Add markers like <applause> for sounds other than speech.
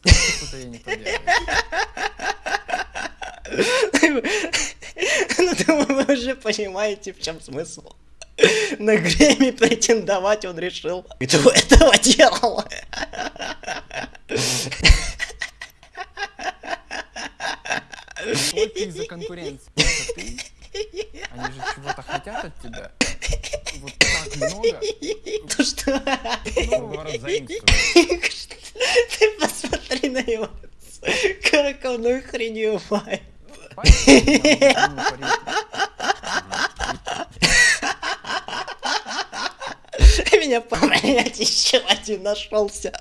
Что-то я не поделаю. Ну, думаю, вы уже понимаете, в чем смысл. На Грэмми претендовать он решил. Кто этого делал? Только из-за конкуренции. Они же чего-то хотят от тебя. Вот так много. То что? Ну, говорят, заимствуют. <laughs> На его. Поэтому, ну, парень, Меня понять еще один нашелся.